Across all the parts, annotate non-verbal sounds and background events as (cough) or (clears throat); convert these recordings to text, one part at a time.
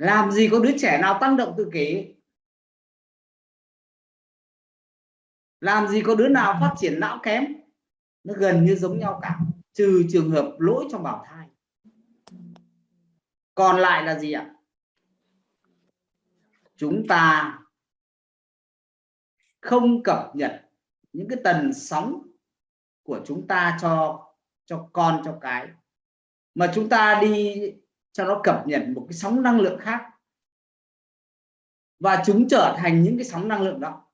làm gì có đứa trẻ nào tăng động tự kỷ? Làm gì có đứa nào phát triển não kém? Nó gần như giống nhau cả, trừ trường hợp lỗi trong bào thai. Còn lại là gì ạ? Chúng ta không cập nhật những cái tần sóng của chúng ta cho cho con, cho cái. Mà chúng ta đi cho nó cập nhật một cái sóng năng lượng khác. Và chúng trở thành những cái sóng năng lượng đó.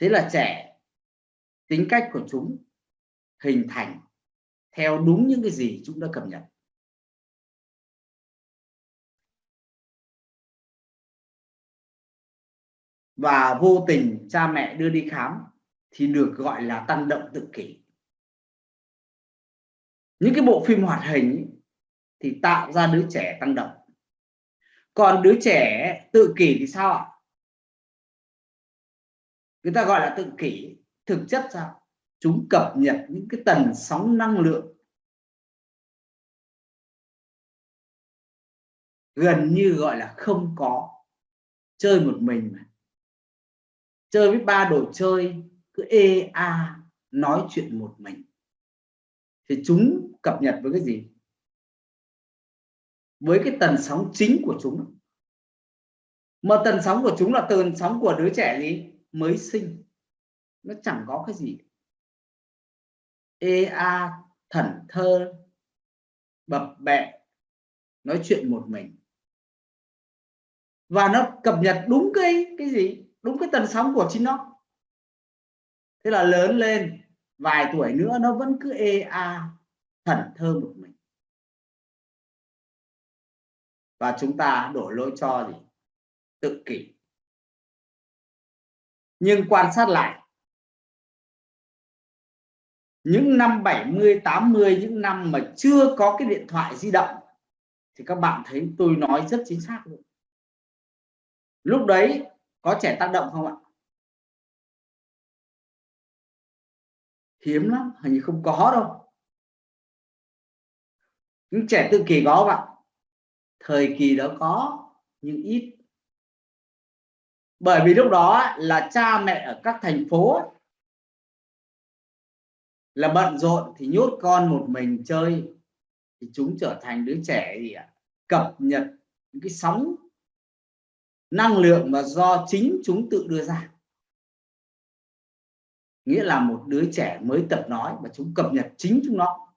Thế là trẻ, tính cách của chúng hình thành theo đúng những cái gì chúng đã cập nhật. Và vô tình cha mẹ đưa đi khám thì được gọi là tăng động tự kỷ. Những cái bộ phim hoạt hình thì tạo ra đứa trẻ tăng động. Còn đứa trẻ tự kỷ thì sao ạ? Người ta gọi là tự kỷ, thực chất sao? Chúng cập nhật những cái tần sóng năng lượng. Gần như gọi là không có. Chơi một mình mà. Chơi với ba đồ chơi cứ ê, a, nói chuyện một mình. Thì chúng cập nhật với cái gì? Với cái tần sóng chính của chúng. Mà tần sóng của chúng là tần sóng của đứa trẻ gì? Mới sinh. Nó chẳng có cái gì. Ê, a thẩn thơ, bập bẹ, nói chuyện một mình. Và nó cập nhật đúng cái cái gì? Đúng cái tần sóng của chính nó thế là lớn lên, vài tuổi nữa nó vẫn cứ ê a thần thơ một mình. Và chúng ta đổ lỗi cho gì? Tự kỷ. Nhưng quan sát lại, những năm 70 80 những năm mà chưa có cái điện thoại di động, thì các bạn thấy tôi nói rất chính xác luôn. Lúc đấy có trẻ tác động không ạ? Hiếm lắm, hình như không có đâu. Những trẻ tự kỷ có không ạ? Thời kỳ đó có, nhưng ít. Bởi vì lúc đó là cha mẹ ở các thành phố là bận rộn thì nhốt con một mình chơi, thì chúng trở thành đứa trẻ gì ạ? Cập nhật những cái sóng năng lượng mà do chính chúng tự đưa ra nghĩa là một đứa trẻ mới tập nói và chúng cập nhật chính chúng nó.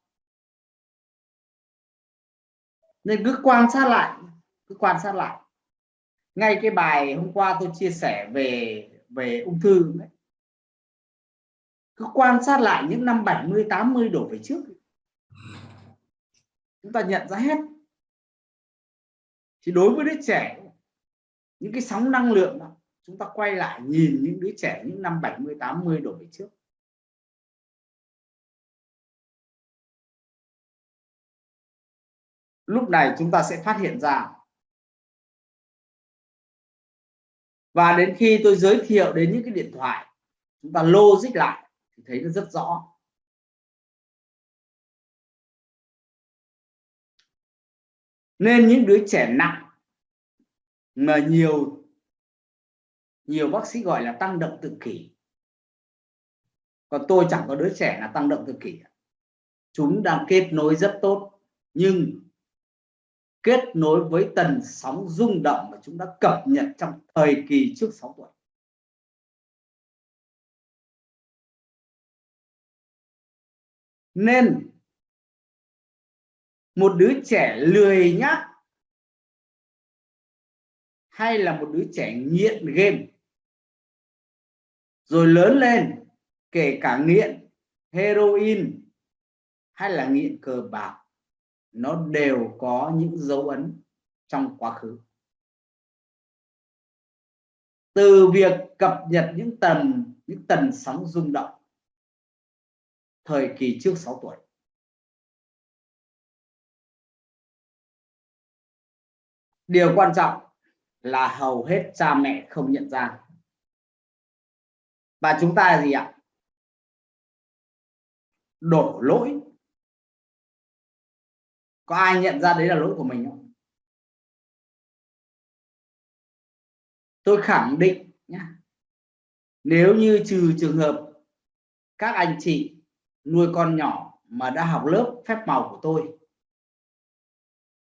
Nên cứ quan sát lại, cứ quan sát lại. Ngay cái bài hôm qua tôi chia sẻ về về ung thư đấy cứ quan sát lại những năm 70 80 đổ về trước. Chúng ta nhận ra hết. Thì đối với đứa trẻ, những cái sóng năng lượng đó chúng ta quay lại nhìn những đứa trẻ những năm 70 80 đổ về trước. Lúc này chúng ta sẽ phát hiện ra. Và đến khi tôi giới thiệu đến những cái điện thoại, chúng ta logic lại thì thấy nó rất rõ. Nên những đứa trẻ nặng mà nhiều nhiều bác sĩ gọi là tăng động tự kỷ. Còn tôi chẳng có đứa trẻ là tăng động tự kỷ. Chúng đang kết nối rất tốt, nhưng kết nối với tần sóng rung động mà chúng đã cập nhật trong thời kỳ trước 6 tuổi. Nên một đứa trẻ lười nhác hay là một đứa trẻ nghiện game? Rồi lớn lên, kể cả nghiện, heroin hay là nghiện cờ bạc, nó đều có những dấu ấn trong quá khứ. Từ việc cập nhật những tần những tần sóng rung động thời kỳ trước 6 tuổi. Điều quan trọng là hầu hết cha mẹ không nhận ra và chúng ta là gì ạ? Đổ lỗi. Có ai nhận ra đấy là lỗi của mình không? Tôi khẳng định nhá nếu như trừ trường hợp các anh chị nuôi con nhỏ mà đã học lớp phép màu của tôi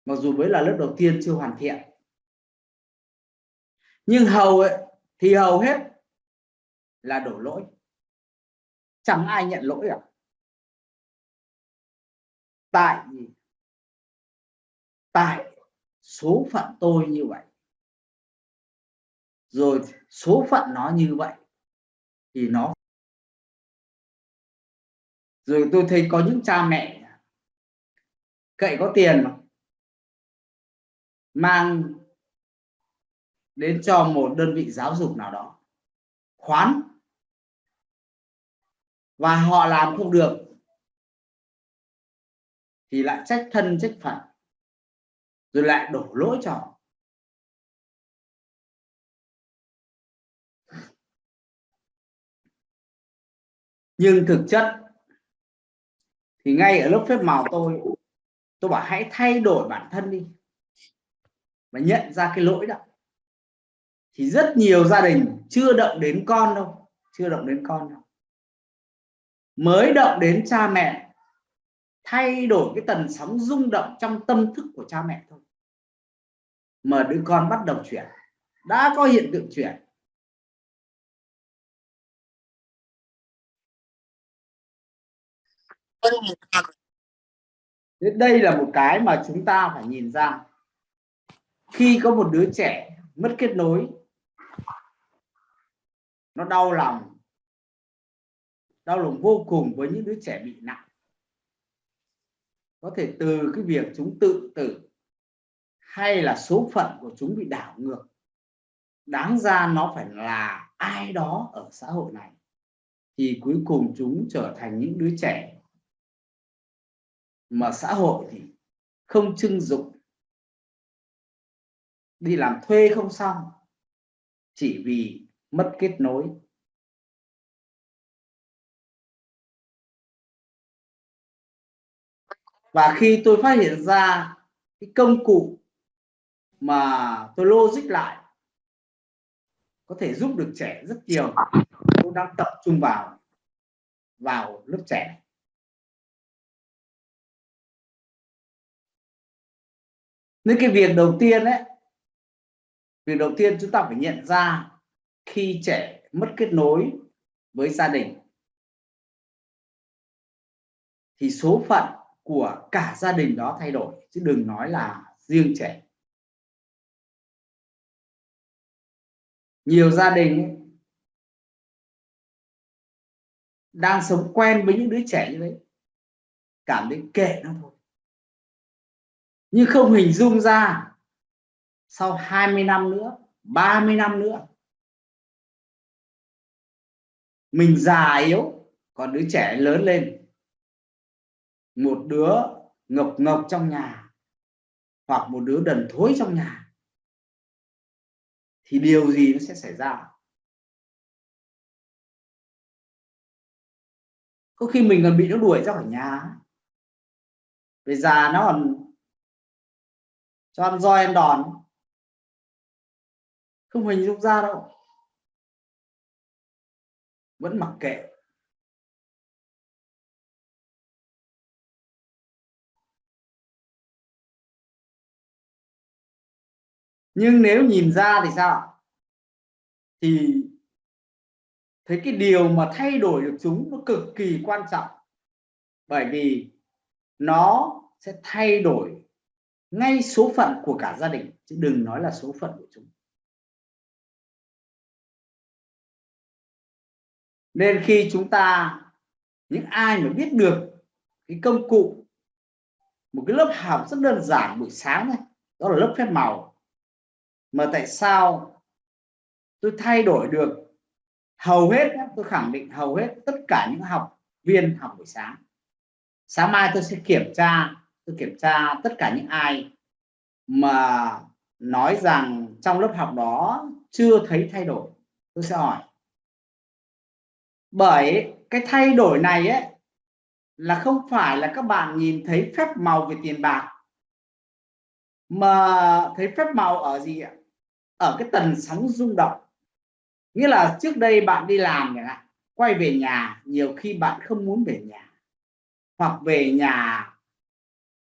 mặc dù mới là lớp đầu tiên chưa hoàn thiện nhưng hầu ấy, thì hầu hết là đổ lỗi chẳng ai nhận lỗi cả. tại tại số phận tôi như vậy, rồi số phận nó như vậy, thì nó rồi tôi thấy có những cha mẹ cậy có tiền mà, mang đến cho một đơn vị giáo dục nào đó, khoán và họ làm không được, thì lại trách thân, trách phận, rồi lại đổ lỗi cho họ. Nhưng thực chất thì ngay ở lớp phép màu tôi tôi bảo hãy thay đổi bản thân đi và nhận ra cái lỗi đó. Thì rất nhiều gia đình chưa động đến con đâu, chưa động đến con đâu mới động đến cha mẹ, thay đổi cái tần sóng rung động trong tâm thức của cha mẹ thôi. Mà đứa con bắt đầu chuyển, đã có hiện tượng chuyển. Đây là một cái mà chúng ta phải nhìn ra. Khi có một đứa trẻ mất kết nối, nó đau lòng đau lòng vô cùng với những đứa trẻ bị nặng. Có thể từ cái việc chúng tự tử hay là số phận của chúng bị đảo ngược, đáng ra nó phải là ai đó ở xã hội này, thì cuối cùng chúng trở thành những đứa trẻ mà xã hội thì không trưng dụng. Đi làm thuê không xong, chỉ vì mất kết nối. Và khi tôi phát hiện ra cái công cụ mà tôi logic lại, có thể giúp được trẻ rất nhiều, tôi đang tập trung vào vào lớp trẻ. Nên cái việc đầu tiên đấy việc đầu tiên chúng ta phải nhận ra khi trẻ mất kết nối với gia đình, thì số phận của cả gia đình đó thay đổi, chứ đừng nói là riêng trẻ. Nhiều gia đình đang sống quen với những đứa trẻ như đấy cảm thấy kệ nó thôi. Nhưng không hình dung ra, sau 20 năm nữa 30 năm nữa, mình già yếu, còn đứa trẻ lớn lên một đứa ngọc ngọc trong nhà, hoặc một đứa đần thối trong nhà, thì điều gì nó sẽ xảy ra? Có khi mình còn bị nó đuổi ra khỏi nhà. Về già nó còn cho ăn roi ăn đòn. Không hình dung ra đâu. Vẫn mặc kệ. Nhưng nếu nhìn ra thì sao? Thì thấy cái điều mà thay đổi được chúng nó cực kỳ quan trọng. Bởi vì nó sẽ thay đổi ngay số phận của cả gia đình, chứ đừng nói là số phận của chúng. Nên khi chúng ta, những ai mà biết được cái công cụ, một cái lớp học rất đơn giản buổi sáng này, đó là lớp phép màu mà tại sao tôi thay đổi được? Hầu hết tôi khẳng định hầu hết tất cả những học viên học buổi sáng. Sáng mai tôi sẽ kiểm tra, tôi kiểm tra tất cả những ai mà nói rằng trong lớp học đó chưa thấy thay đổi. Tôi sẽ hỏi. Bởi cái thay đổi này ấy, là không phải là các bạn nhìn thấy phép màu về tiền bạc, mà thấy phép màu ở gì ạ? Ở cái tần sóng rung động. Nghĩa là trước đây bạn đi làm này quay về nhà, nhiều khi bạn không muốn về nhà. Hoặc về nhà,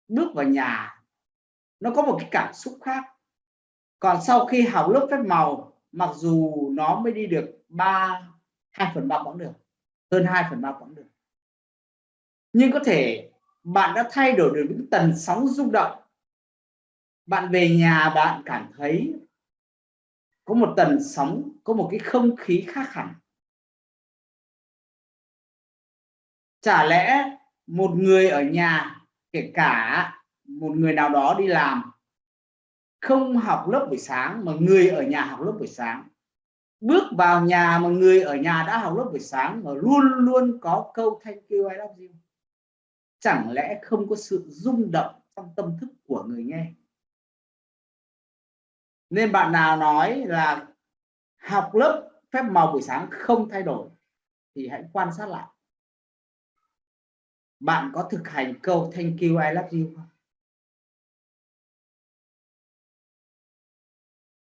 bước vào nhà, nó có một cái cảm xúc khác. Còn sau khi học lớp phép màu, mặc dù nó mới đi được ba, hai phần ba quãng đường, hơn 2 phần ba quãng đường. Nhưng có thể bạn đã thay đổi được những tần sóng rung động. Bạn về nhà bạn cảm thấy có một tần sóng, có một cái không khí khác hẳn. Chả lẽ một người ở nhà, kể cả một người nào đó đi làm, không học lớp buổi sáng mà người ở nhà học lớp buổi sáng. Bước vào nhà mà người ở nhà đã học lớp buổi sáng mà luôn luôn có câu thank you I love you chẳng lẽ không có sự rung động trong tâm thức của người nghe? Nên bạn nào nói là học lớp phép màu buổi sáng không thay đổi thì hãy quan sát lại. Bạn có thực hành câu thank you, I love you không?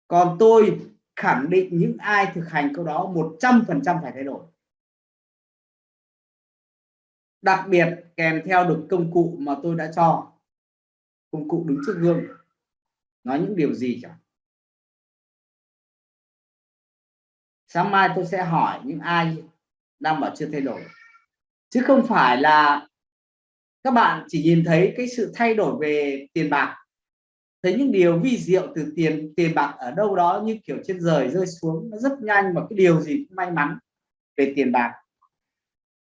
Còn tôi khẳng định những ai thực hành câu đó 100% phải thay đổi. Đặc biệt kèm theo được công cụ mà tôi đã cho. Công cụ đứng trước gương. Nói những điều gì chẳng? Sáng mai tôi sẽ hỏi những ai đang bảo chưa thay đổi. Chứ không phải là các bạn chỉ nhìn thấy cái sự thay đổi về tiền bạc. Thấy những điều vi diệu từ tiền tiền bạc ở đâu đó như kiểu trên rời rơi xuống nó rất nhanh và cái điều gì cũng may mắn về tiền bạc.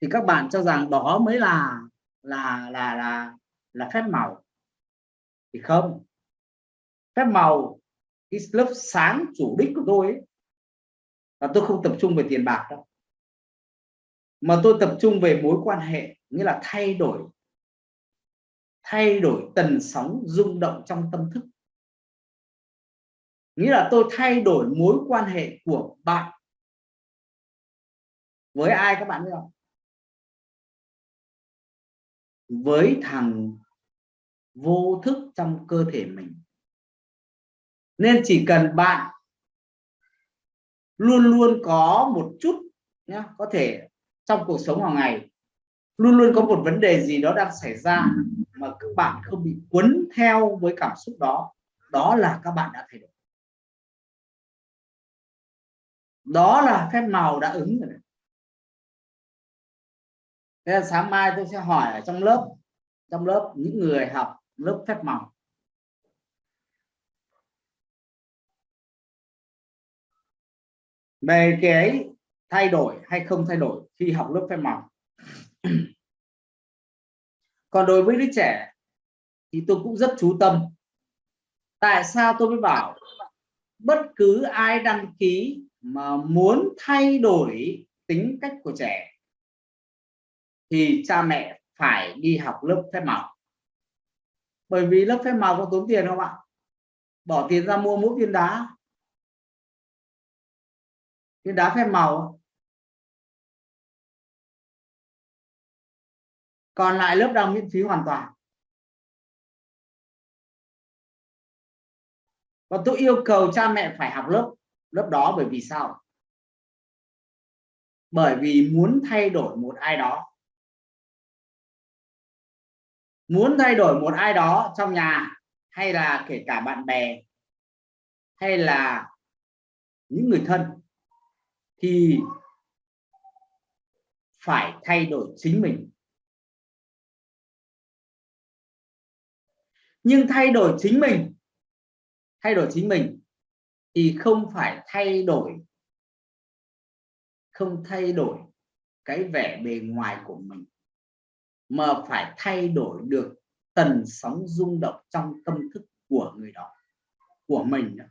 Thì các bạn cho rằng đó mới là là là là là phép màu. Thì không. Phép màu cái lớp sáng chủ đích của tôi ấy, và tôi không tập trung về tiền bạc đâu. Mà tôi tập trung về mối quan hệ, nghĩa là thay đổi thay đổi tần sóng rung động trong tâm thức. Nghĩa là tôi thay đổi mối quan hệ của bạn. Với ai các bạn biết không? Với thằng vô thức trong cơ thể mình. Nên chỉ cần bạn luôn luôn có một chút nhé có thể trong cuộc sống hàng ngày luôn luôn có một vấn đề gì đó đang xảy ra mà các bạn không bị cuốn theo với cảm xúc đó đó là các bạn đã thay đổi. Đó là phép màu đã ứng rồi thế là sáng mai tôi sẽ hỏi ở trong lớp trong lớp những người học lớp phép màu. Về cái thay đổi hay không thay đổi khi học lớp phép màu? (clears throat) Còn đối với đứa trẻ thì tôi cũng rất chú tâm. Tại sao tôi mới bảo bất cứ ai đăng ký mà muốn thay đổi tính cách của trẻ thì cha mẹ phải đi học lớp phép màu? Bởi vì lớp phép màu có tốn tiền không ạ? Bỏ tiền ra mua mỗi viên đá viên đá phép màu. Còn lại lớp đang miễn phí hoàn toàn. Và tôi yêu cầu cha mẹ phải học lớp lớp đó bởi vì sao? Bởi vì muốn thay đổi một ai đó. Muốn thay đổi một ai đó trong nhà, hay là kể cả bạn bè, hay là những người thân thì phải thay đổi chính mình nhưng thay đổi chính mình, thay đổi chính mình thì không phải thay đổi, không thay đổi cái vẻ bề ngoài của mình, mà phải thay đổi được tần sóng rung động trong tâm thức của người đó, của mình đó.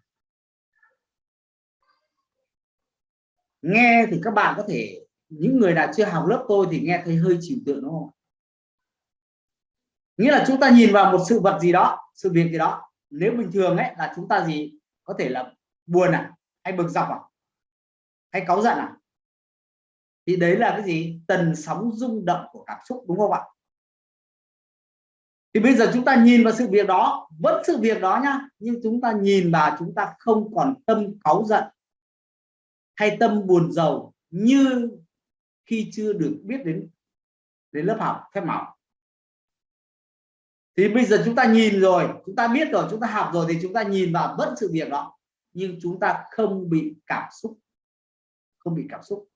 Nghe thì các bạn có thể, những người nào chưa học lớp tôi thì nghe thấy hơi chịu tượng đúng không? Nghĩa là chúng ta nhìn vào một sự vật gì đó, sự việc gì đó. Nếu bình thường ấy là chúng ta gì? Có thể là buồn à? Hay bực dọc à? Hay cáu giận à? Thì đấy là cái gì? Tần sóng rung động của cảm xúc đúng không ạ? Thì bây giờ chúng ta nhìn vào sự việc đó, vẫn sự việc đó nhá, nhưng chúng ta nhìn vào chúng ta không còn tâm cáu giận hay tâm buồn giàu như khi chưa được biết đến đến lớp học, phép màu. Thì bây giờ chúng ta nhìn rồi, chúng ta biết rồi, chúng ta học rồi thì chúng ta nhìn vào vẫn sự việc đó. Nhưng chúng ta không bị cảm xúc, không bị cảm xúc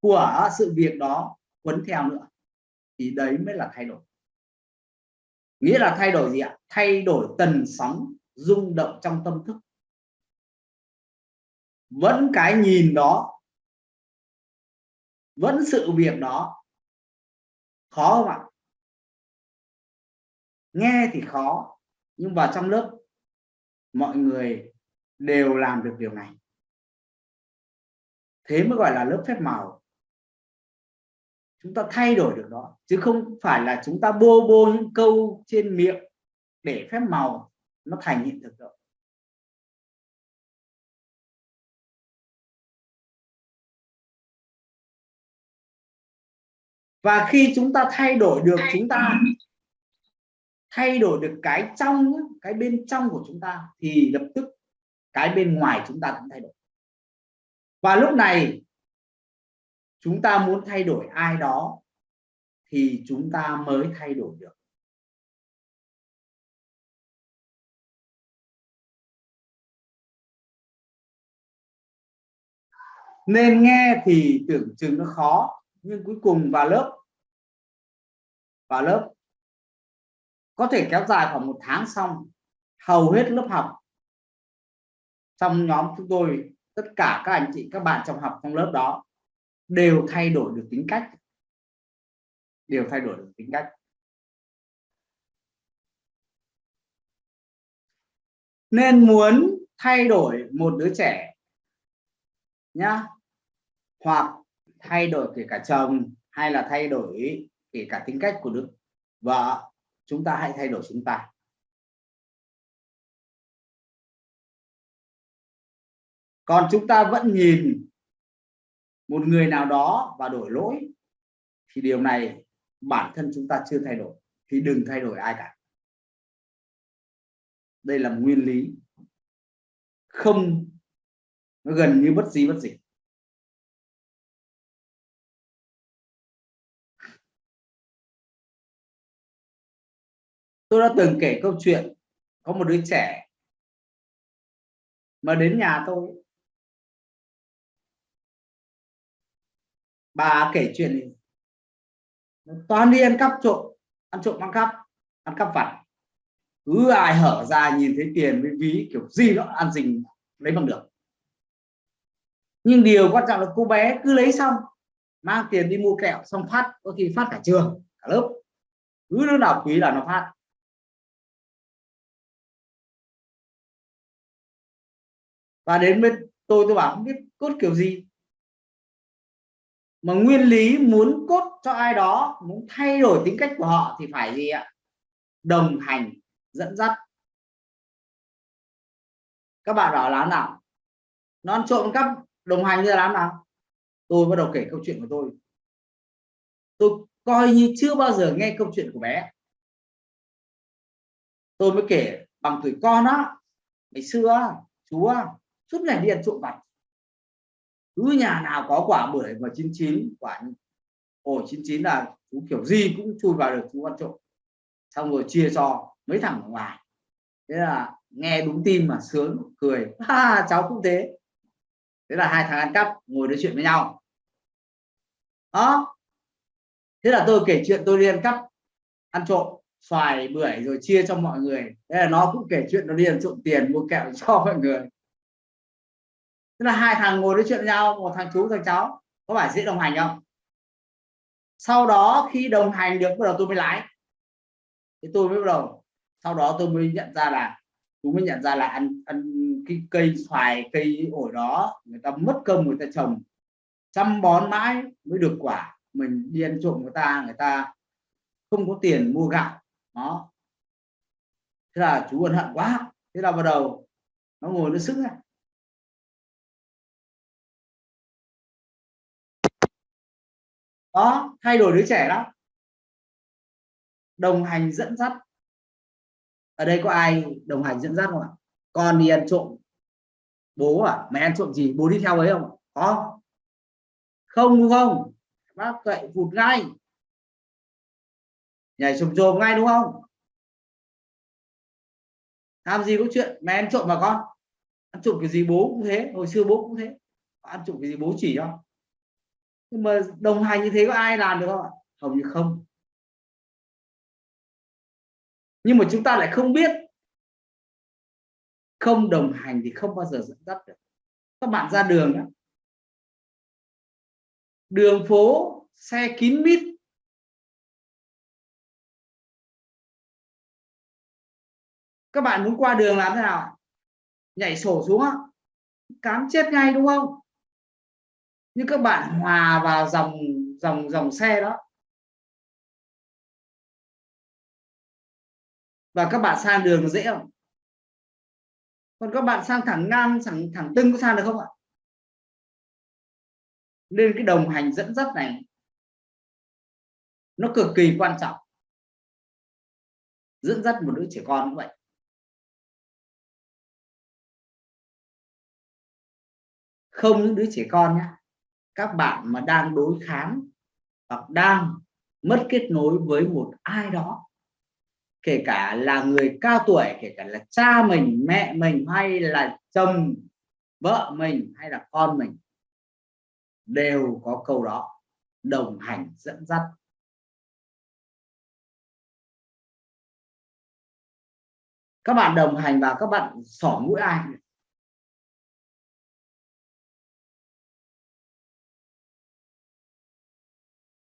của sự việc đó quấn theo nữa. Thì đấy mới là thay đổi. Nghĩa là thay đổi gì ạ? Thay đổi tần sóng rung động trong tâm thức vẫn cái nhìn đó. Vẫn sự việc đó. Khó không ạ? Nghe thì khó, nhưng vào trong lớp, mọi người đều làm được điều này. Thế mới gọi là lớp phép màu. Chúng ta thay đổi được đó, chứ không phải là chúng ta bô bô những câu trên miệng để phép màu nó thành hiện thực đâu. Và khi chúng ta thay đổi được chúng ta thay đổi. được cái trong cái bên trong của chúng ta thì lập tức cái bên ngoài chúng ta cũng thay đổi. Và lúc này chúng ta muốn thay đổi ai đó thì chúng ta mới thay đổi được. Nên nghe thì tưởng chừng nó khó nhưng cuối cùng vào lớp. Vào lớp. Có thể kéo dài khoảng một tháng xong, hầu hết lớp học. Trong nhóm chúng tôi, tất cả các anh chị, các bạn trong học trong lớp đó đều thay đổi được tính cách. Đều thay đổi được tính cách. Nên muốn thay đổi một đứa trẻ nhá, hoặc thay đổi kể cả chồng hay là thay đổi kể cả tính cách của đứa vợ, chúng ta hãy thay đổi chúng ta. Còn chúng ta vẫn nhìn một người nào đó và đổi lỗi, thì điều này bản thân chúng ta chưa thay đổi, thì đừng thay đổi ai cả. Đây là nguyên lý. Không, nó gần như bất di bất dịch. Tôi đã từng kể câu chuyện, có một đứa trẻ mà đến nhà tôi. Bà kể chuyện toàn đi ăn cắp trộm, ăn trộm ăn cắp ăn cắp vặt. Cứ ai hở ra nhìn thấy tiền với ví, kiểu gì nó ăn dình, lấy bằng được. Nhưng điều quan trọng là cô bé cứ lấy xong, mang tiền đi mua kẹo, xong phát, có khi phát cả trường, cả lớp. Cứ đứa nào quý là nó phát. Và đến bên tôi tôi bảo không biết cốt kiểu gì. Mà nguyên lý muốn cốt cho ai đó, muốn thay đổi tính cách của họ thì phải gì ạ? Đồng hành, dẫn dắt. Các bạn bảo làm nào? Nó ăn trộm cắp, đồng hành như làm nào? Tôi bắt đầu kể câu chuyện của tôi. Tôi coi như chưa bao giờ nghe câu chuyện của bé. Tôi mới kể bằng tuổi con á, ngày xưa chú suốt ngày đi ăn trộm vặt. Cứ nhà nào có quả bưởi và chín chín, quả ổ chín chín là chú kiểu gì cũng chui vào được chú ăn trộm. Xong rồi chia cho mấy thằng ở ngoài. Thế là nghe đúng tim mà sướng, cười. (laughs) Ha, cháu cũng thế. Thế là hai thằng ăn cắp, ngồi nói chuyện với nhau. Đó. Thế là tôi kể chuyện, tôi đi ăn cắp, ăn trộm, xoài, bưởi rồi chia cho mọi người. Thế là nó cũng kể chuyện nó đi ăn trộm tiền mua kẹo cho mọi người tức là hai thằng ngồi nói chuyện với nhau, một thằng chú thằng cháu, có phải dễ đồng hành không? Sau đó khi đồng hành được, bắt đầu tôi mới lái. Thì tôi mới bắt đầu, sau đó tôi mới nhận ra là tôi mới nhận ra là ăn ăn cái cây xoài, cây ổi đó, người ta mất công người ta trồng. Chăm bón mãi mới được quả. Mình đi ăn trộm người ta người ta không có tiền mua gạo. Đó. Thế là chú ân hận quá. Thế là bắt đầu, nó ngồi nó sức này đó, thay đổi đứa trẻ đó. Đồng hành dẫn dắt. Ở đây có ai đồng hành dẫn dắt không ạ? Con đi ăn trộm. Bố à mẹ ăn trộm gì? Bố đi theo ấy không có. Không, đúng không? Bác cậy vụt ngay. Nhảy sụp rồm ngay, đúng không? Làm gì có chuyện mẹ ăn trộm mà con? Ăn trộm cái gì bố cũng thế, hồi xưa bố cũng thế. Ăn trộm cái gì bố chỉ cho nhưng mà đồng hành như thế có ai làm được không ạ? Hầu như không. Nhưng mà chúng ta lại không biết. Không đồng hành thì không bao giờ dẫn dắt được. Các bạn ra đường đó. đường phố, xe kín mít. Các bạn muốn qua đường làm thế nào nhảy sổ xuống á cám chết ngay đúng không? Nhưng các bạn hòa vào dòng dòng dòng xe đó. Và các bạn sang đường dễ không? Còn các bạn sang thẳng ngang, thẳng thẳng tưng có sang được không ạ? Nên cái đồng hành dẫn dắt này, nó cực kỳ quan trọng. Dẫn dắt một đứa trẻ con như vậy. Không những đứa trẻ con nhé các bạn mà đang đối kháng hoặc đang mất kết nối với một ai đó, kể cả là người cao tuổi, kể cả là cha mình, mẹ mình, hay là chồng, vợ mình, hay là con mình, đều có câu đó đồng hành dẫn dắt. Các bạn đồng hành và các bạn xỏ mũi ai?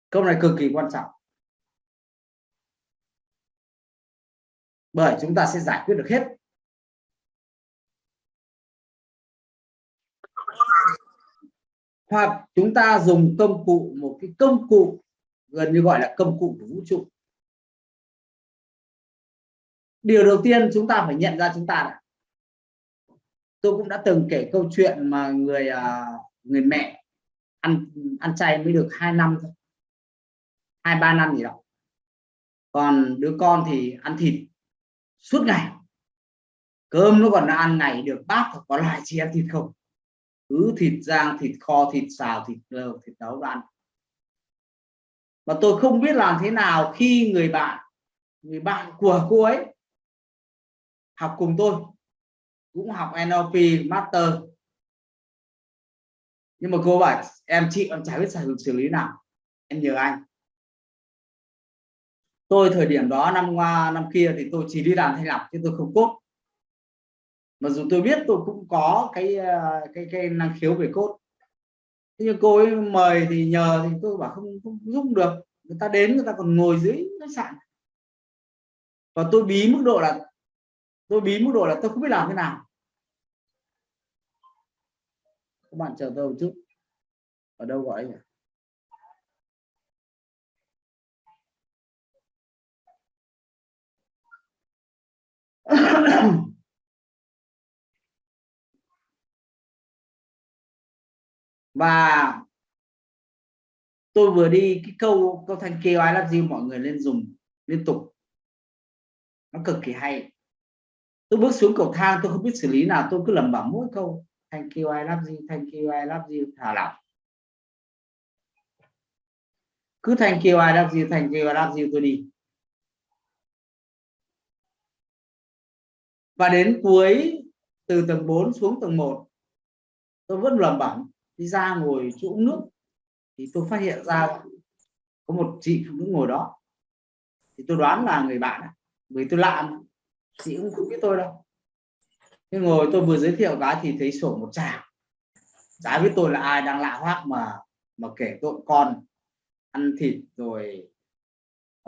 Câu này cực kỳ quan trọng. Bởi chúng ta sẽ giải quyết được hết. Hoặc chúng ta dùng công cụ, một cái công cụ gần như gọi là công cụ của vũ trụ. Điều đầu tiên chúng ta phải nhận ra chúng ta là tôi cũng đã từng kể câu chuyện mà người à, người mẹ ăn ăn chay mới được hai năm thôi hai ba năm gì đó. Còn đứa con thì ăn thịt suốt ngày. Cơm nó còn ăn ngày được bát có lại chị ăn thịt không? Cứ thịt rang thịt kho thịt xào thịt lợn, thịt nấu ăn. Mà tôi không biết làm thế nào khi người bạn người bạn của cô ấy học cùng tôi. Cũng học NLP Master. Nhưng mà cô bảo em chị em chả biết xử lý nào. Em nhờ anh tôi thời điểm đó, năm qua, năm kia thì tôi chỉ đi làm thanh lọc chứ tôi không cốt mặc dù tôi biết tôi cũng có cái ờ, cái cái năng khiếu về cốt thế nhưng cô ấy mời thì nhờ thì tôi bảo không không giúp được. Người ta đến, người ta còn ngồi dưới khách sạn. Và tôi bí mức độ là, tôi bí mức độ là tôi không biết làm thế nào. Các bạn chờ tôi một chút. Ở đâu gọi nhỉ và tôi vừa đi cái câu câu thanh kêu ai làm gì mọi người lên dùng liên tục. Nó cực kỳ hay. Tôi bước xuống cầu thang, tôi không biết xử lý nào, tôi cứ lẩm bẩm mỗi câu. Thank you I love you thank you I love you thả lỏng. Cứ thank you I love you thank you I love you tôi đi. Và đến cuối từ tầng 4 xuống tầng 1 tôi vẫn lẩm bẩm đi ra ngồi chỗ uống nước. Thì tôi phát hiện ra có một chị phụ nữ ngồi đó. Thì tôi đoán là người bạn vì tôi lạ chị cũng không biết tôi đâu. Nhưng ngồi tôi vừa giới thiệu cái thì thấy sổ một chàng chả biết tôi là ai đang lạ hoác mà mà kể tội con ăn thịt rồi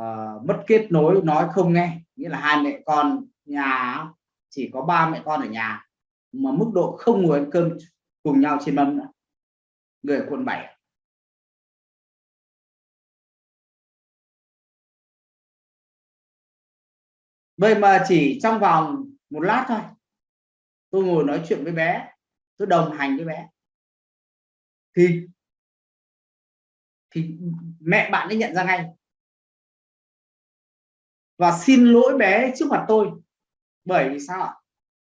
uh, mất kết nối nói không nghe. Nghĩa là hai mẹ con nhà chỉ có ba mẹ con ở nhà, mà mức độ không ngồi ăn cơm cùng nhau trên mâm nữa. Người ở quận 7 vậy mà chỉ trong vòng một lát thôi, tôi ngồi nói chuyện với bé, tôi đồng hành với bé. Thì thì mẹ bạn ấy nhận ra ngay. Và xin lỗi bé trước mặt tôi bởi vì sao ạ?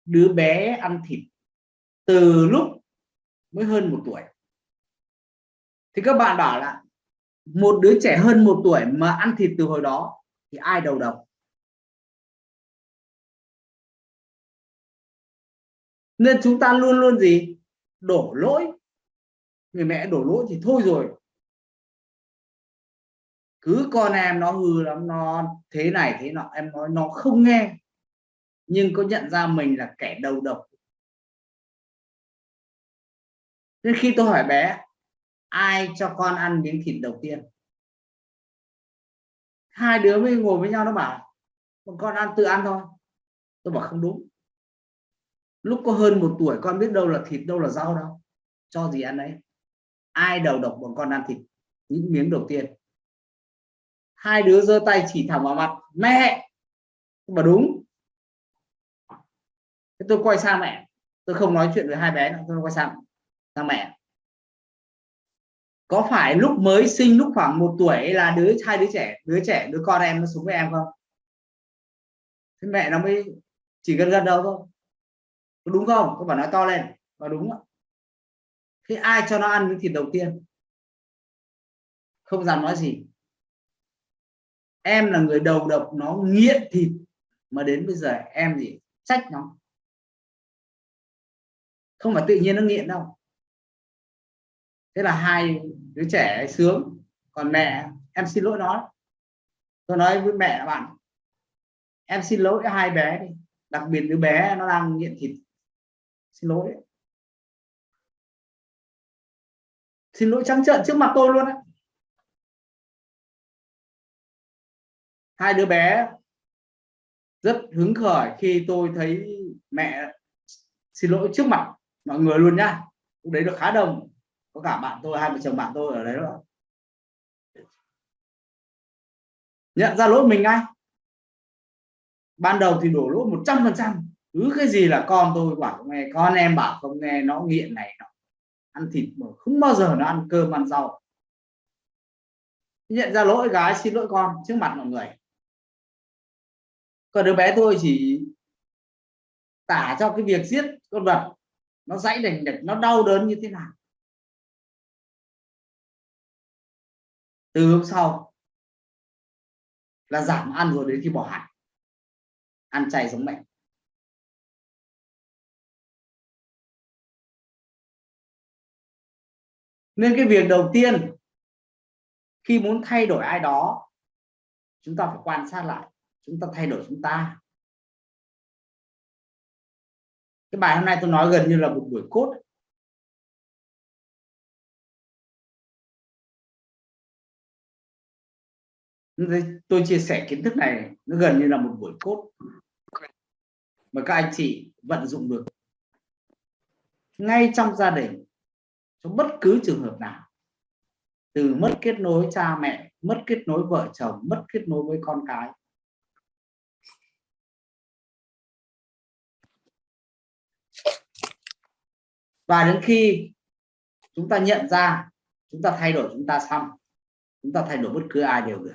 Đứa bé ăn thịt từ lúc mới hơn một tuổi. Thì các bạn bảo là một đứa trẻ hơn một tuổi mà ăn thịt từ hồi đó thì ai đầu độc? Nên chúng ta luôn luôn gì? Đổ lỗi. Người mẹ đổ lỗi thì thôi rồi. Cứ con em nó hư lắm, nó thế này thế nọ, em nói nó không nghe nhưng có nhận ra mình là kẻ đầu độc. Nên khi tôi hỏi bé, ai cho con ăn miếng thịt đầu tiên? Hai đứa mới ngồi với nhau nó bảo con ăn tự ăn thôi. Tôi bảo, không đúng. Lúc có hơn một tuổi, con biết đâu là thịt, đâu là rau đâu. Cho gì ăn đấy. Ai đầu độc bọn con ăn thịt, những miếng đầu tiên? Hai đứa giơ tay chỉ thẳng vào mặt, mẹ! Mà đúng tôi quay sang mẹ. Tôi không nói chuyện với hai bé nữa, tôi quay sang sang mẹ. Có phải lúc mới sinh lúc khoảng một tuổi là đứa, hai đứa trẻ đứa trẻ, đứa con em nó sống với em không? Thế mẹ nó mới chỉ gần gần đâu thôi. Có đúng không? Có bảo nói to lên. Và đúng ạ? Thế ai cho nó ăn miếng thịt đầu tiên? Không dám nói gì. Em là người đầu độc, nó nghiện thịt. Mà đến bây giờ em gì trách nó không phải tự nhiên nó nghiện đâu. Thế là hai đứa trẻ sướng. Còn mẹ, em xin lỗi nó. Tôi nói với mẹ bạn, em xin lỗi hai bé đi. Đặc biệt đứa bé nó đang nghiện thịt. Xin lỗi. Xin lỗi trắng trợn trước mặt tôi luôn đấy hai đứa bé rất hứng khởi khi tôi thấy mẹ xin lỗi trước mặt mọi người luôn nhá. Lúc đấy được khá đông. Có cả bạn tôi, hai vợ chồng bạn tôi ở đấy đó. Nhận ra lỗi mình ngay. Ban đầu thì đổ lỗi một trăm phần trăm. Cứ cái gì là con tôi bảo không nghe, con em bảo không nghe, nó nghiện này nó ăn thịt mà không bao giờ nó ăn cơm, ăn rau. Nhận ra lỗi gái, xin lỗi con trước mặt mọi người. Còn đứa bé tôi chỉ tả cho cái việc giết con vật nó dãy đành đạch nó đau đớn như thế nào? Từ hôm sau là giảm ăn rồi đến khi bỏ hẳn ăn chay giống mẹ. Nên cái việc đầu tiên, khi muốn thay đổi ai đó, chúng ta phải quan sát lại, chúng ta thay đổi chúng ta. Cái bài hôm nay tôi nói gần như là một buổi cốt tôi chia sẻ kiến thức này, nó gần như là một buổi cốt mà các anh chị vận dụng được. Ngay trong gia đình, trong bất cứ trường hợp nào. Từ mất kết nối cha mẹ, mất kết nối vợ chồng, mất kết nối với con cái. Và đến khi chúng ta nhận ra, chúng ta thay đổi chúng ta xong, chúng ta thay đổi bất cứ ai đều được.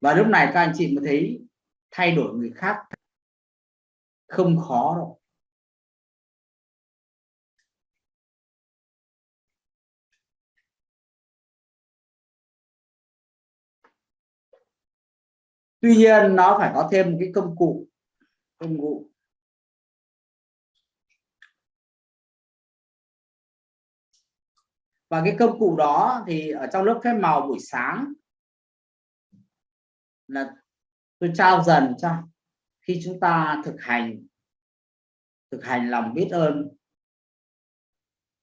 Và lúc này các anh chị mới thấy thay đổi người khác không khó đâu. Tuy nhiên nó phải có thêm một cái công cụ công cụ và cái công cụ đó thì ở trong lớp phép màu buổi sáng là tôi trao dần cho khi chúng ta thực hành thực hành lòng biết ơn.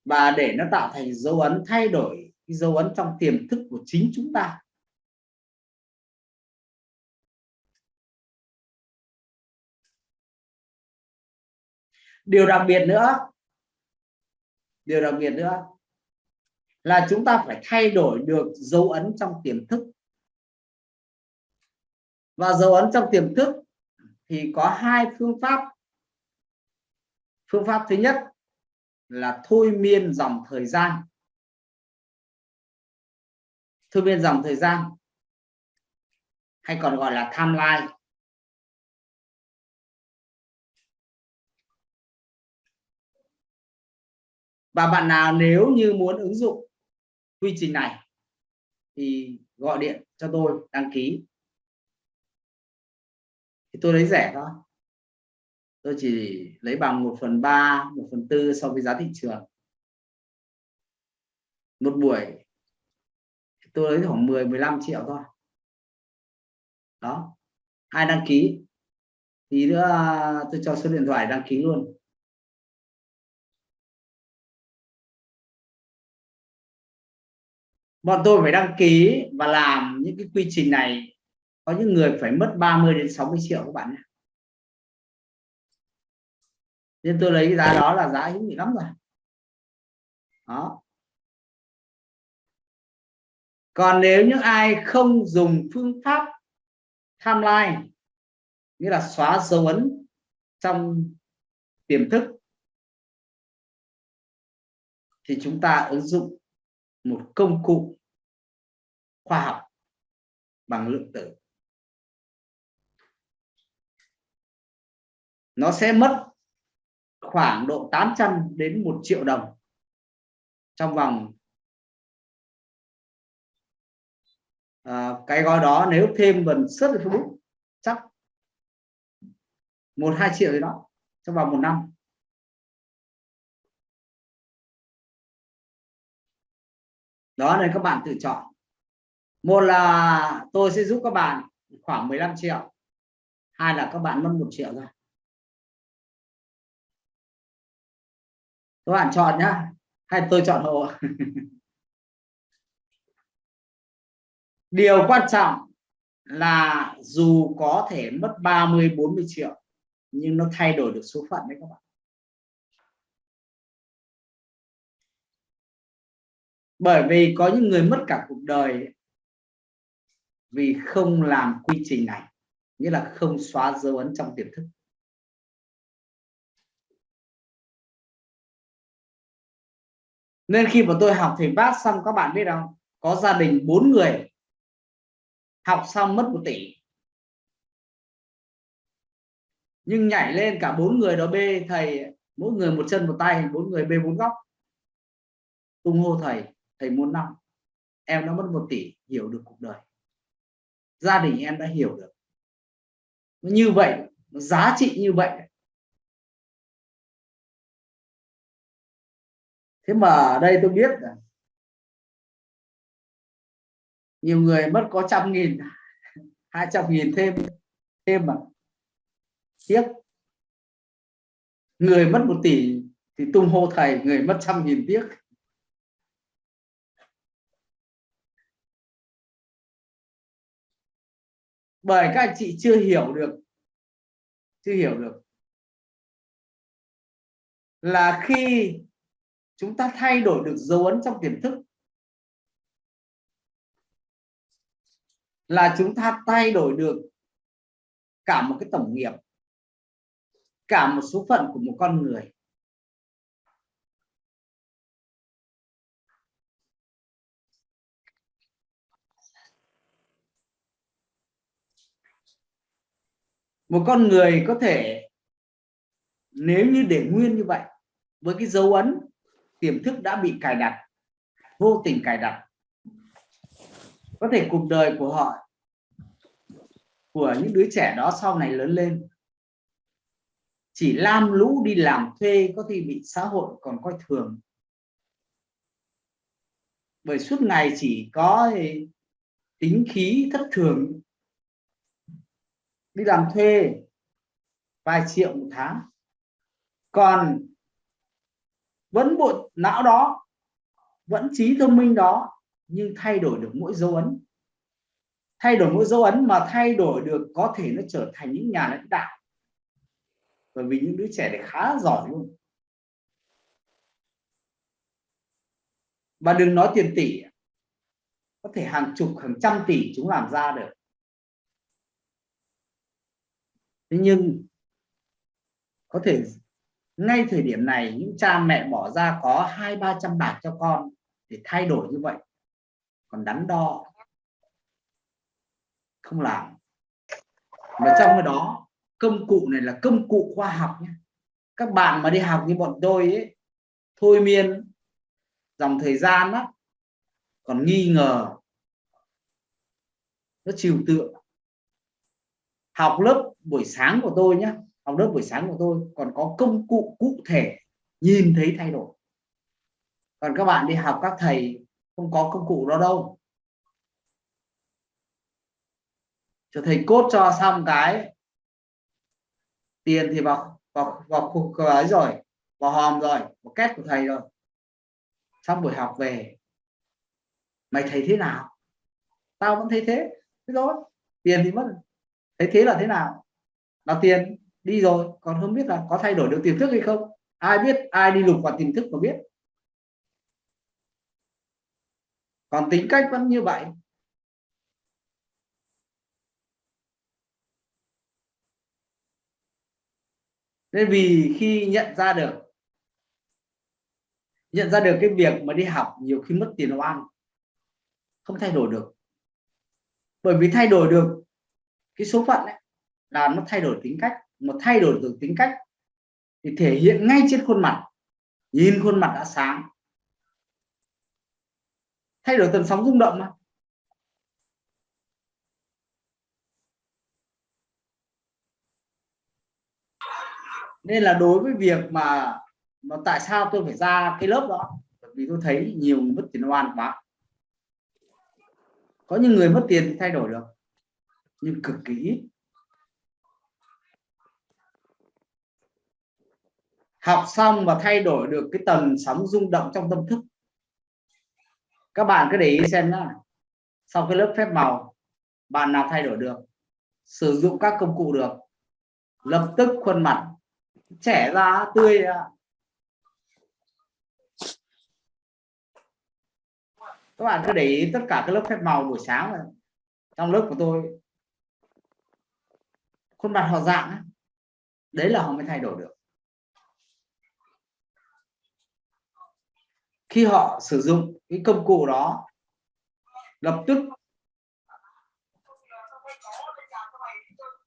Và để nó tạo thành dấu ấn thay đổi, cái dấu ấn trong tiềm thức của chính chúng ta. Điều đặc biệt nữa, điều đặc biệt nữa là chúng ta phải thay đổi được dấu ấn trong tiềm thức. Và dấu ấn trong tiềm thức thì có hai phương pháp. Phương pháp thứ nhất là thôi miên dòng thời gian. Thôi miên dòng thời gian, hay còn gọi là timeline. Và bạn nào nếu như muốn ứng dụng quy trình này thì gọi điện cho tôi đăng ký. Thì tôi lấy rẻ thôi. Tôi chỉ lấy bằng 1 phần 3 1 phần 4 so với giá thị trường. Một buổi tôi lấy khoảng 10 15 triệu thôi. Đó. Hai đăng ký tí nữa, tôi cho số điện thoại đăng ký luôn. Bọn tôi phải đăng ký và làm những cái quy trình này. Có những người phải mất 30 đến 60 triệu các bạn nhé. Nên tôi lấy cái giá đó là giá hữu nghị lắm rồi. Đó. Còn nếu những ai không dùng phương pháp timeline, nghĩa là xóa dấu ấn trong tiềm thức, thì chúng ta ứng dụng một công cụ khoa học bằng lượng tử. Nó sẽ mất khoảng độ 800 đến 1 triệu đồng trong vòng à, cái gói đó nếu thêm vần xuất Facebook chắc một hai triệu gì đó trong vòng một năm. Đó nên các bạn tự chọn. Một là tôi sẽ giúp các bạn khoảng 15 triệu. Hai là các bạn mất một triệu ra các bạn chọn nhá. Hay tôi chọn hộ? (laughs) Điều quan trọng là dù có thể mất 30 40 triệu, nhưng nó thay đổi được số phận đấy các bạn. Bởi vì có những người mất cả cuộc đời vì không làm quy trình này, nghĩa là không xóa dấu ấn trong tiềm thức. Nên khi mà tôi học thầy bát xong, các bạn biết không? Có gia đình bốn người, học xong mất một tỷ. Nhưng nhảy lên cả bốn người đó bê thầy, mỗi người một chân một tay, bốn người bê bốn góc. Tung hô thầy thầy muốn năm, em đã mất một tỷ, hiểu được cuộc đời. Gia đình em đã hiểu được. Như vậy, giá trị như vậy. Thế mà ở đây tôi biết là nhiều người mất có trăm nghìn, (laughs) hai trăm nghìn thêm thêm mà. Tiếc. Người mất một tỷ thì tung hô thầy, người mất trăm nghìn tiếc. Bởi các anh chị chưa hiểu được. Chưa hiểu được. Là khi chúng ta thay đổi được dấu ấn trong tiềm thức, là chúng ta thay đổi được cả một cái tổng nghiệp, cả một số phận của một con người. Một con người có thể, nếu như để nguyên như vậy, với cái dấu ấn, tiềm thức đã bị cài đặt, vô tình cài đặt, có thể cuộc đời của họ, của những đứa trẻ đó sau này lớn lên, chỉ lam lũ đi làm thuê có khi bị xã hội còn coi thường. Bởi suốt ngày chỉ có tính khí thất thường đi làm thuê vài triệu một tháng. Còn vẫn bộ não đó, vẫn trí thông minh đó, nhưng thay đổi được mỗi dấu ấn. Thay đổi mỗi dấu ấn mà thay đổi được có thể nó trở thành những nhà lãnh đạo. Bởi vì những đứa trẻ này khá giỏi luôn. Và đừng nói tiền tỷ, có thể hàng chục, hàng trăm tỷ chúng làm ra được. Thế nhưng, có thể ngay thời điểm này, những cha mẹ bỏ ra có hai, ba trăm bạc cho con để thay đổi như vậy, còn đắn đo không làm. Mà trong cái đó, công cụ này là công cụ khoa học nhé. Các bạn mà đi học như bọn tôi ấy, thôi miên, dòng thời gian đó còn nghi ngờ, nó trừu tượng. Học lớp buổi sáng của tôi nhé học lớp buổi sáng của tôi còn có công cụ cụ thể nhìn thấy thay đổi. Còn các bạn đi học các thầy không có công cụ đó đâu. Cho thầy cốt cho xong cái tiền thì vào vào vào khu ấy rồi, vào hòm rồi, vào két của thầy rồi. Xong buổi học về, mày thấy thế nào? Tao vẫn thấy thế thế thôi, tiền thì mất, thấy thế là thế nào? Là tiền đi rồi. Còn không biết là có thay đổi được tiềm thức hay không? Ai biết ai đi lục vào tiềm thức mà biết? Còn tính cách vẫn như vậy. Nên vì khi nhận ra được nhận ra được cái việc mà đi học nhiều khi mất tiền oan không thay đổi được. Bởi vì thay đổi được cái số phận ấy, là nó thay đổi tính cách mà thay đổi được tính cách, thì thể hiện ngay trên khuôn mặt. Nhìn khuôn mặt đã sáng. Thay đổi tần sóng rung động mà. Nên là đối với việc mà mà tại sao tôi phải ra cái lớp đó? Bởi vì tôi thấy nhiều người mất tiền oan quá. Có những người mất tiền thì thay đổi được, nhưng cực kỳ ít. Học xong và thay đổi được cái tần sóng rung động trong tâm thức. Các bạn cứ để ý xem nhá. Sau cái lớp phép màu, bạn nào thay đổi được? Sử dụng các công cụ được. Lập tức khuôn mặt trẻ ra, tươi ra. Các bạn cứ để ý tất cả các lớp phép màu buổi sáng này. trong lớp của tôi. Khuôn mặt họ dạng đấy là họ mới thay đổi được. Khi họ sử dụng cái công cụ đó, lập tức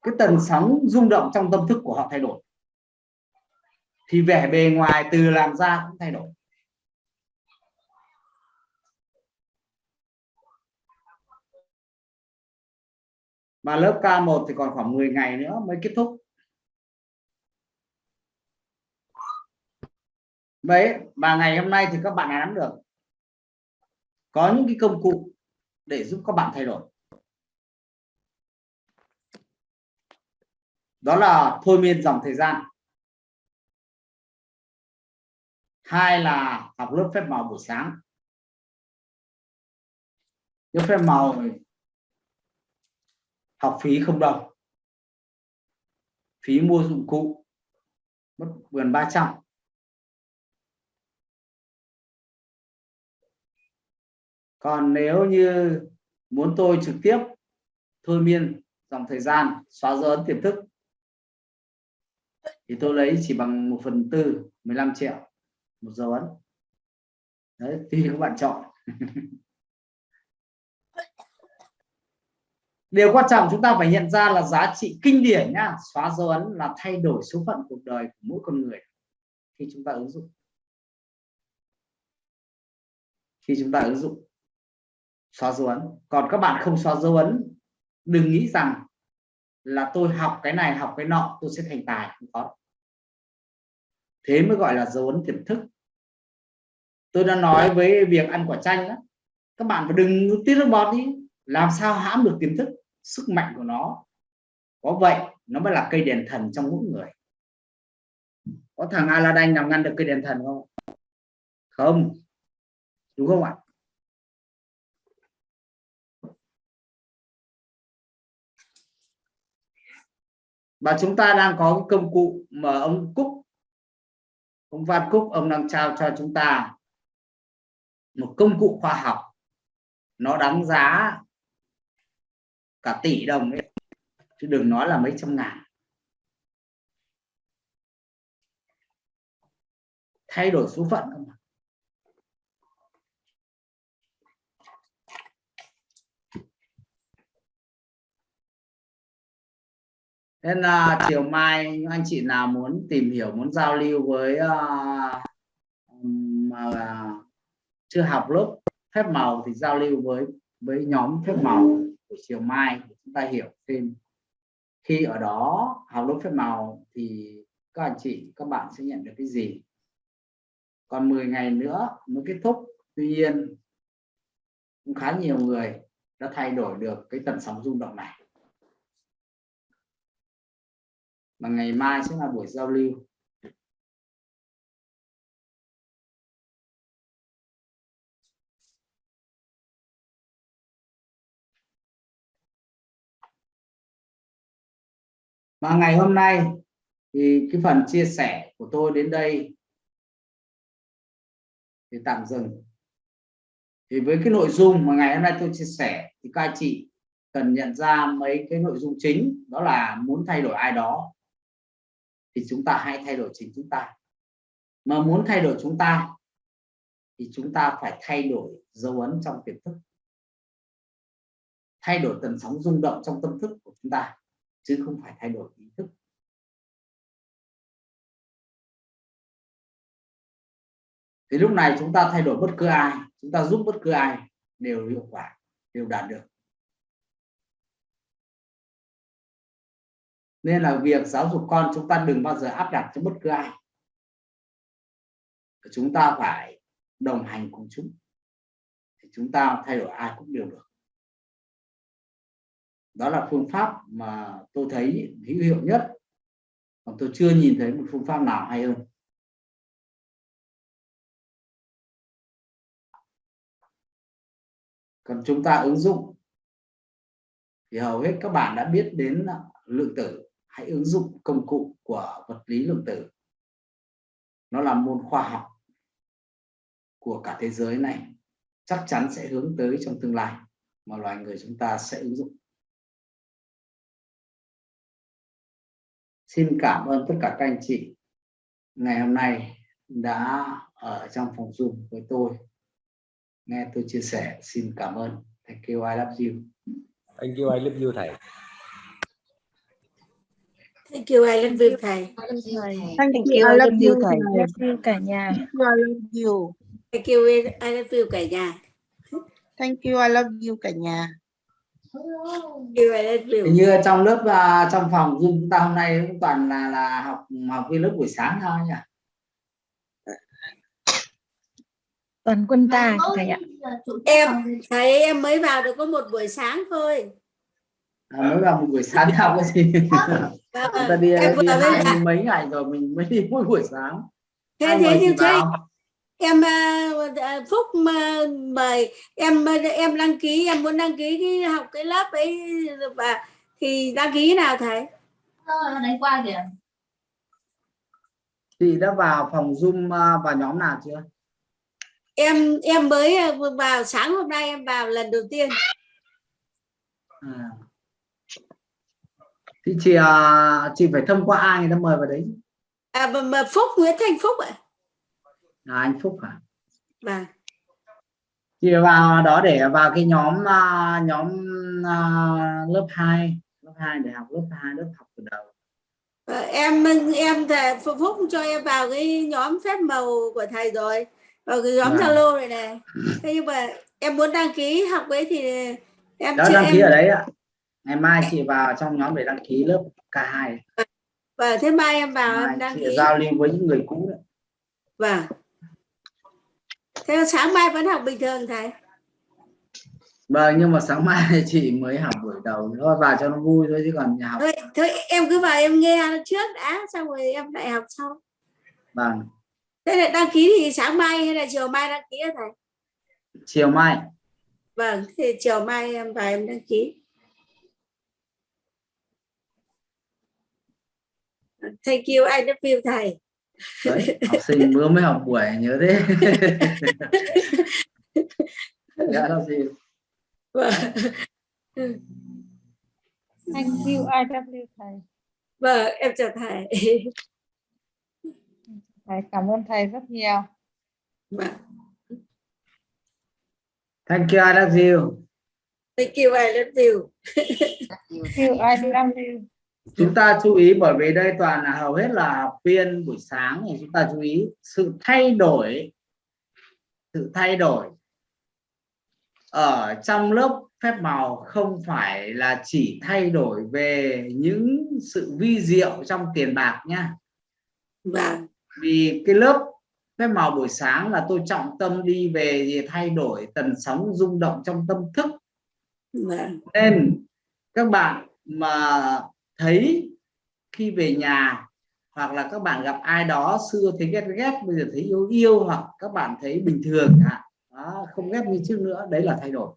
cái tần sóng rung động trong tâm thức của họ thay đổi. Thì vẻ bề ngoài từ làm ra cũng thay đổi. Mà lớp K1 thì còn khoảng 10 ngày nữa mới kết thúc. Đấy và ngày hôm nay thì các bạn đã nắm được. Có những cái công cụ để giúp các bạn thay đổi. Đó là thôi miên dòng thời gian. Hai là học lớp phép màu buổi sáng. Lớp phép màu học phí không đồng. Phí mua dụng cụ mất gần 300 còn nếu như muốn tôi trực tiếp thôi miên dòng thời gian, xóa dấu ấn tiềm thức, thì tôi lấy chỉ bằng 1 phần tư 15 triệu, một dấu ấn. Đấy, tùy các bạn chọn. (laughs) Điều quan trọng chúng ta phải nhận ra là giá trị kinh điển nhá, xóa dấu ấn là thay đổi số phận cuộc đời của mỗi con người khi chúng ta ứng dụng. Khi chúng ta ứng dụng xóa dấu ấn. Còn các bạn không xóa dấu ấn, đừng nghĩ rằng là tôi học cái này, học cái nọ, tôi sẽ thành tài. Không có. Thế mới gọi là dấu ấn tiềm thức. Tôi đã nói với việc ăn quả chanh đó. Các bạn phải đừng tiết nước bọt đi. Làm sao hãm được tiềm thức? Sức mạnh của nó. Có vậy, nó mới là cây đèn thần trong mỗi người. Có thằng Aladdin nào ngăn được cây đèn thần không? Không. Đúng không ạ? Và chúng ta đang có cái công cụ mà ông Cúc ông Văn Cúc ông đang trao cho chúng ta một công cụ khoa học. Nó đáng giá cả tỷ đồng ấy, chứ đừng nói là mấy trăm ngàn. Thay đổi số phận không nên là chiều mai anh chị nào muốn tìm hiểu muốn giao lưu với uh, mà à, chưa học lớp phép màu thì giao lưu với với nhóm phép màu buổi chiều mai để chúng ta hiểu thêm. Khi ở đó học lớp phép màu thì các anh chị các bạn sẽ nhận được cái gì? Còn 10 ngày nữa mới kết thúc. Tuy nhiên cũng khá nhiều người đã thay đổi được cái tần sóng rung động này. Mà ngày mai sẽ là buổi giao lưu. Và ngày hôm nay thì cái phần chia sẻ của tôi đến đây thì tạm dừng. Thì với cái nội dung mà ngày hôm nay tôi chia sẻ thì các anh chị cần nhận ra mấy cái nội dung chính, đó là muốn thay đổi ai đó thì chúng ta hãy thay đổi chính chúng ta. Mà muốn thay đổi chúng ta, thì chúng ta phải thay đổi dấu ấn trong tiềm thức. Thay đổi tần sóng rung động trong tâm thức của chúng ta, chứ không phải thay đổi ý thức. Thì lúc này chúng ta thay đổi bất cứ ai, chúng ta giúp bất cứ ai đều hiệu quả, đều đạt được. Nên là việc giáo dục con chúng ta đừng bao giờ áp đặt cho bất cứ ai. Chúng ta phải đồng hành cùng chúng. Thì chúng ta thay đổi ai cũng đều được. Đó là phương pháp mà tôi thấy hữu hiệu nhất. Còn tôi chưa nhìn thấy một phương pháp nào hay hơn. Còn chúng ta ứng dụng thì hầu hết các bạn đã biết đến lượng tử hãy ứng dụng công cụ của vật lý lượng tử. Nó là môn khoa học của cả thế giới này. Chắc chắn sẽ hướng tới trong tương lai mà loài người chúng ta sẽ ứng dụng. Xin cảm ơn tất cả các anh chị ngày hôm nay đã ở trong phòng zoom với tôi. Nghe tôi chia sẻ xin cảm ơn. Thank you I love you. Thank you, I love you thầy. Thank you, I love you thầy. Thank Thank you, you, I love you, you, thầy. I love you cả nhà. Thank you, I love you. Thank you, I love you cả nhà. Thank you, I love you cả nhà. Thank. Hình như trong lớp uh, trong phòng Zoom chúng ta hôm nay cũng toàn là là học học viên lớp buổi sáng thôi nhỉ Toàn quân ta thầy ạ. Em thầy em mới vào được có một buổi sáng thôi. À, mới vào một buổi sáng học cái gì chúng ta đi, đi hai mươi mấy ngày rồi mình mới đi mỗi buổi sáng Thế Hai thế như thế em à, à, Phúc mời em à, em đăng ký em muốn đăng ký cái học cái lớp ấy và thì đăng ký nào thầy? đánh qua kìa chị đã vào phòng Zoom vào nhóm nào chưa Em em mới à, vào sáng hôm nay em vào lần đầu tiên. à. Thì chị à, chị phải thông qua ai người ta mời vào đấy À mà, mà Phúc Nguyễn Thành Phúc ạ. là anh Phúc à Vâng. chị vào đó để vào cái nhóm à, nhóm à, lớp 2 lớp 2 để học lớp 2 lớp học từ đầu Ờ, em em thầy Phúc Phúc cho em vào cái nhóm phép màu của thầy rồi vào cái nhóm Vâng. Zalo này này thế nhưng mà em muốn đăng ký học ấy thì em đó chưa đăng ký em ở đấy ạ ngày mai chị vào trong nhóm để đăng ký lớp K2 và thế mai em vào mai em đăng ký. giao lưu với những người cũ đấy. vâng. Thế sáng mai vẫn học bình thường thầy? Vâng nhưng mà sáng mai (laughs) chị mới học buổi đầu nữa vào cho nó vui thôi chứ còn nhà học thôi, thôi em cứ vào em nghe trước đã xong rồi em lại học sau. Vâng. Thế là đăng ký thì sáng mai hay là chiều mai đăng ký thầy? Chiều mai. Vâng thì chiều mai em vào em đăng ký thank you I love you thầy. Đấy học sinh vừa mới học buổi nhớ thế. (laughs) Dạ là gì Thank you, I love you thầy. vâng em chào thầy. Thầy cảm ơn thầy rất nhiều. vâng. Thank you I love you. Thank you I love you. Thank you, I love you. Chúng ta chú ý bởi vì đây toàn là hầu hết là học viên buổi sáng thì chúng ta chú ý sự thay đổi sự thay đổi ở trong lớp phép màu không phải là chỉ thay đổi về những sự vi diệu trong tiền bạc nhá vâng. Vì cái lớp phép màu buổi sáng là tôi trọng tâm đi về gì thay đổi tần sóng rung động trong tâm thức. Vâng. Nên các bạn mà thấy khi về nhà hoặc là các bạn gặp ai đó xưa thấy ghét ghét bây giờ thấy yêu yêu hoặc các bạn thấy bình thường đó, không ghét như trước nữa đấy là thay đổi.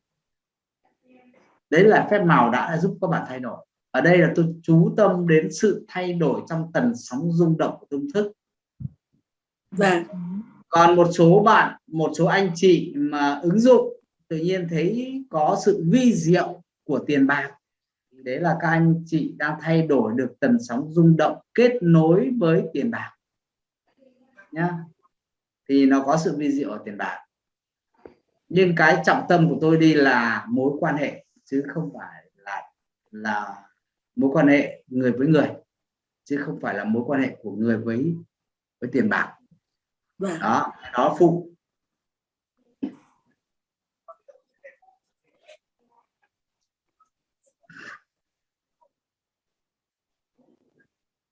Đấy là phép màu đã giúp các bạn thay đổi. Ở đây là tôi chú tâm đến sự thay đổi trong tần sóng rung động của tâm thức. Vâng. Còn một số bạn một số anh chị mà ứng dụng tự nhiên thấy có sự vi diệu của tiền bạc đấy là các anh chị đang thay đổi được tần sóng rung động kết nối với tiền bạc nhá. Thì nó có sự vi diệu ở tiền bạc. Nhưng cái trọng tâm của tôi đi là mối quan hệ chứ không phải là là mối quan hệ người với người chứ không phải là mối quan hệ của người với với tiền bạc. Vâng. Đó đó phụ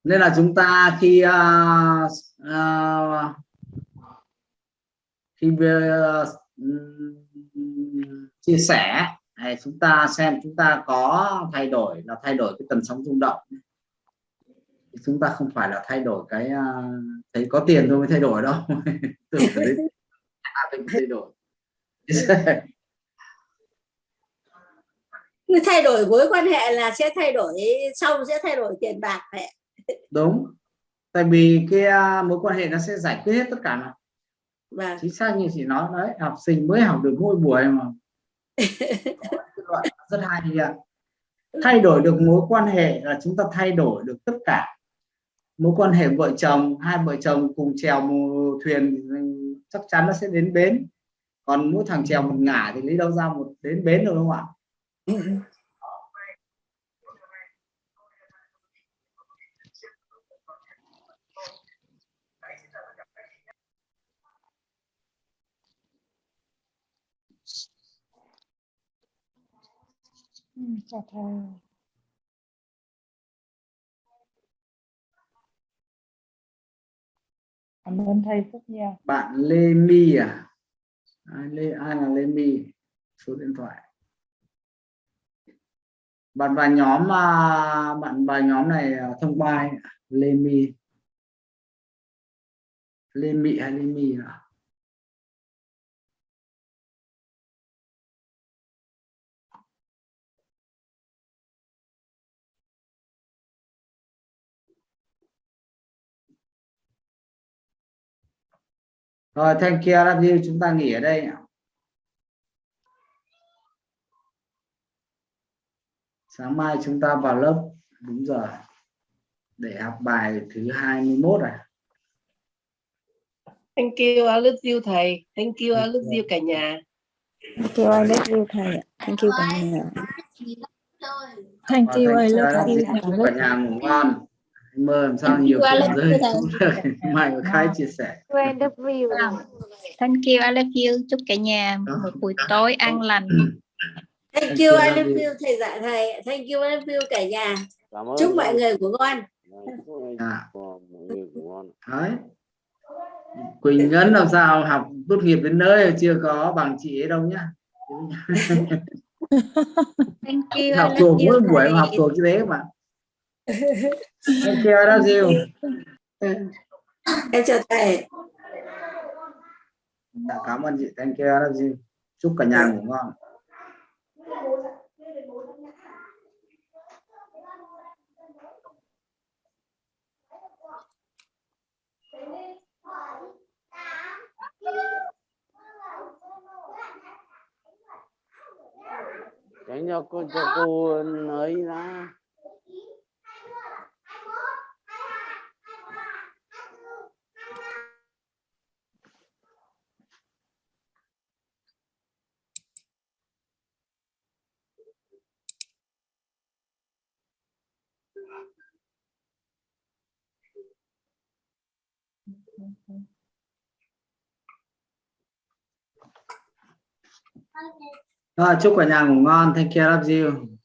nên là chúng ta khi uh, uh, khi uh, chia sẻ này chúng ta xem chúng ta có thay đổi là thay đổi cái tần sóng rung động. Chúng ta không phải là thay đổi cái uh, thấy có tiền thôi mới thay đổi đâu. (laughs) Tưởng đấy, à, thay đổi. Thay đổi mối quan hệ là sẽ thay đổi sau sẽ thay đổi tiền bạc mẹ đúng. Tại vì cái uh, mối quan hệ nó sẽ giải quyết hết tất cả mà. Vâng. Chính xác như chị nói đấy học sinh mới học được mỗi buổi mà. (laughs) Rất hay ạ. Thay đổi được mối quan hệ là chúng ta thay đổi được tất cả. Mối quan hệ vợ chồng hai vợ chồng cùng chèo một thuyền thì chắc chắn nó sẽ đến bến. Còn mỗi thằng chèo một ngả thì lấy đâu ra một đến bến được không ạ Ừ, chào thầy. Cảm ơn thầy rất nhiều. bạn Lê My à ai, Lê, ai là Lê My số điện thoại bạn vào nhóm mà bạn vào nhóm này à, thông qua. Lê My Lê Mị hay Lê My à? Rồi, thank you, love you. Chúng ta nghỉ ở đây. Sáng mai chúng ta vào lớp đúng giờ để học bài thứ 21 à. Thank you, I love you thầy. Thank you, I love you cả nhà. Thank you, I love you thầy. Thank you cả nhà. Rồi. Thank you, I love you thầy. Chúc cả nhà ngủ ngon. Mơ làm sao nhiều love rơi xuống đời. (laughs) Mai có khai chia sẻ. I love you. Thank you, I love you. Chúc cả nhà một buổi tối an lành. thank Thank you I love you. thầy dạ thầy thank you I love you cả nhà Cảm ơn chúc mọi người chúc anh À. ngon. Đấy. Quỳnh Ngân làm sao học tốt nghiệp đến nơi chưa có bằng chị ấy đâu nhá. Thank you, học thuộc mỗi buổi học thuộc cái đấy mà. Thank you, I love you. Ừ. em chào thầy Dạ, cảm ơn chị thank you you. chúc cả nhà ngủ ngon Tránh cho cô cho cô ấy ra. Rồi, chúc cả nhà ngủ ngon. Thank you, love you.